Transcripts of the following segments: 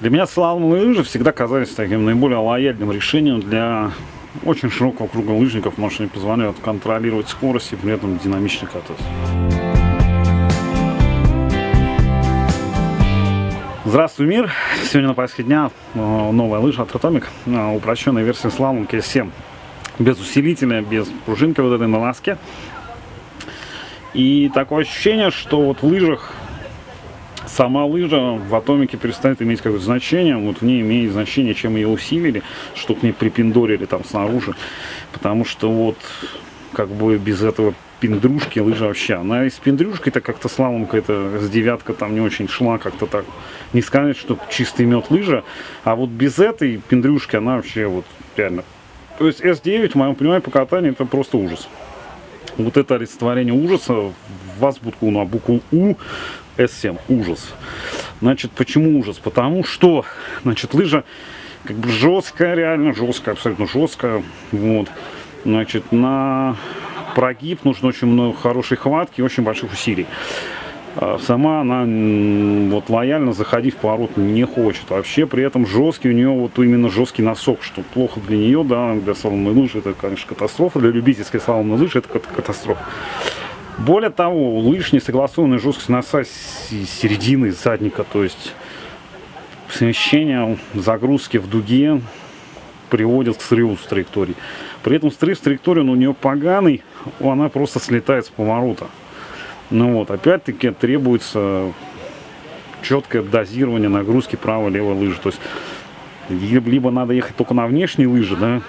Для меня слаломные лыжи всегда казались таким наиболее лояльным решением для очень широкого круга лыжников, потому что они позволяют контролировать скорость и при этом динамично кататься. Здравствуй, мир! Сегодня на повестке дня э, новая лыжа от Atomic, э, упрощенная версия Slalom KS7. Без усилителя, без пружинки вот этой на ласке. И такое ощущение, что вот в лыжах сама лыжа в атомике перестает иметь какое-то значение, вот в ней имеет значение, чем ее усилили, что к ней припиндорили там снаружи, потому что вот как бы без этого пиндрушки лыжа вообще. Она из пиндрюшкой-то как-то слаломка, это с девятка там не очень шла, как-то так. Не сказать, что чистый мед лыжа, а вот без этой пиндрюшки она вообще вот реально. То есть S9, в моем понимании, по катанию это просто ужас. Вот это олицетворение ужаса в азбутку на букву У S7. Ужас. Значит, почему ужас? Потому что, значит, лыжа как бы жесткая, реально жесткая, абсолютно жесткая. Вот. Значит, на прогиб нужно очень много хорошей хватки и очень больших усилий. А сама она вот лояльно заходить в поворот не хочет. Вообще при этом жесткий у нее вот именно жесткий носок, что плохо для нее, да, для слаломной лыжи это, конечно, катастрофа, для любительской слаломной лыжи это катастрофа. Более того, лыж не согласованная жесткость носа середины задника, то есть смещение загрузки в дуге приводит к срыву с траектории. При этом срыв с траектории он у нее поганый, она просто слетает с поворота. Ну вот, опять-таки требуется четкое дозирование нагрузки правой-левой лыжи. То есть либо надо ехать только на внешние лыжи, да,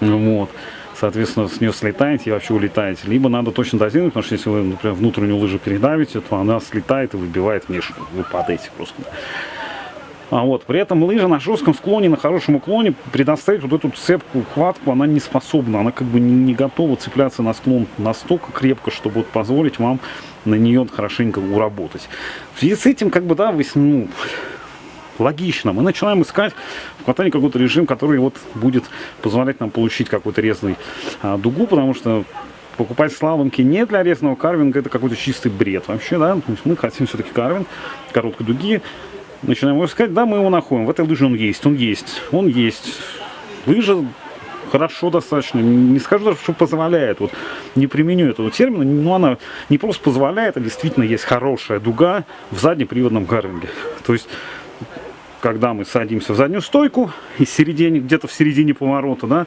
вот, соответственно, с нее слетаете и вообще улетаете. Либо надо точно дозировать, потому что если вы, например, внутреннюю лыжу передавите, то она слетает и выбивает внешнюю. Вы падаете просто. А вот, при этом лыжа на жестком склоне, на хорошем уклоне предоставить вот эту цепкую хватку, она не способна, она как бы не, не готова цепляться на склон настолько крепко, чтобы вот позволить вам на нее хорошенько уработать. В связи с этим, как бы, да, вы, ну, логично. Мы начинаем искать в катании какой-то режим, который вот будет позволять нам получить какой-то резный а, дугу, потому что покупать слаломки не для резного карвинга, это какой-то чистый бред вообще, да, то есть мы хотим все-таки карвинг, короткой дуги, начинаем его искать, да, мы его находим. В этой лыже он есть, он есть, он есть. Лыжа хорошо достаточно, не скажу даже, что позволяет, вот не применю этого термина, но она не просто позволяет, а действительно есть хорошая дуга в заднеприводном карвинге. То есть, когда мы садимся в заднюю стойку, и середине, где-то в середине поворота, да,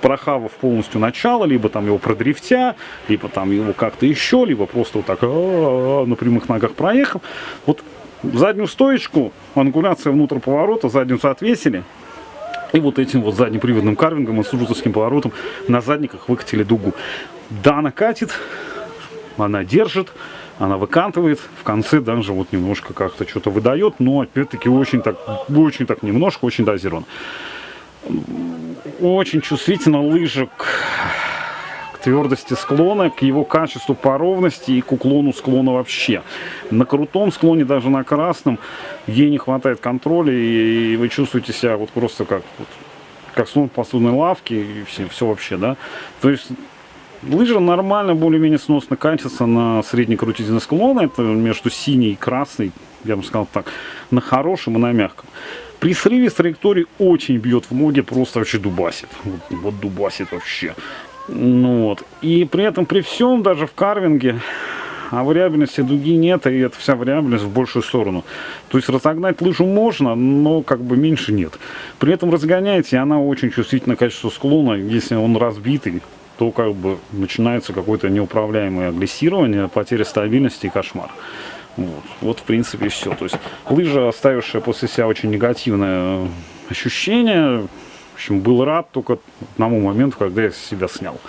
прохавав полностью начало, либо там его продрифтя, либо там его как-то еще, либо просто вот так на прямых ногах проехал. Вот заднюю стоечку, ангуляция внутрь поворота, задницу отвесили. И вот этим вот заднеприводным карвингом и сужутовским поворотом на задниках выкатили дугу. Да, она катит, она держит, она выкантывает, в конце даже вот немножко как-то что-то выдает, но опять-таки очень так, очень так немножко, очень дозирован. Очень чувствительно лыжа твердости склона, к его качеству по ровности и к уклону склона вообще. На крутом склоне, даже на красном, ей не хватает контроля, и вы чувствуете себя вот просто как, вот, как слон посудной лавки, и все, все вообще, да. То есть лыжа нормально, более-менее сносно катится на средней крутизне склона, это между синей и красной, я бы сказал так, на хорошем и на мягком. При срыве с траектории очень бьет в ноги, просто вообще дубасит. Вот, вот дубасит вообще. Ну, вот. И при этом, при всем, даже в карвинге, а вариабельности дуги нет, и это вся вариабельность в большую сторону. То есть разогнать лыжу можно, но как бы меньше нет. При этом разгоняете, она очень чувствительна к качеству склона. Если он разбитый, то как бы начинается какое-то неуправляемое агрессирование, потеря стабильности и кошмар. Вот, вот в принципе все. То есть лыжа, оставившая после себя очень негативное ощущение, в общем, был рад только одному моменту, когда я себя снял.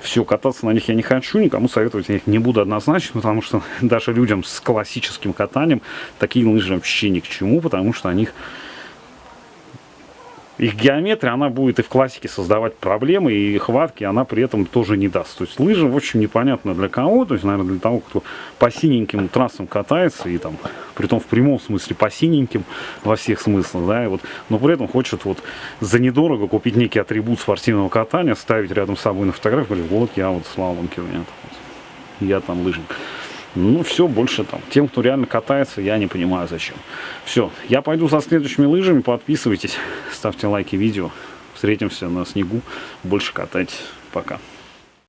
Все, кататься на них я не хочу, никому советовать я их не буду однозначно, потому что даже людям с классическим катанием такие лыжи вообще ни к чему, потому что они их геометрия, она будет и в классике создавать проблемы, и хватки она при этом тоже не даст. То есть лыжа, в общем, непонятно для кого, то есть, наверное, для того, кто по синеньким трассам катается, и там, при том в прямом смысле по синеньким, во всех смыслах, да, и вот, но при этом хочет вот за недорого купить некий атрибут спортивного катания, ставить рядом с собой на фотографию, говорит, вот я вот у меня, я там лыжник. Ну, все, больше там. Тем, кто реально катается, я не понимаю, зачем. Все, я пойду за следующими лыжами. Подписывайтесь, ставьте лайки видео. Встретимся на снегу. Больше катайтесь. Пока.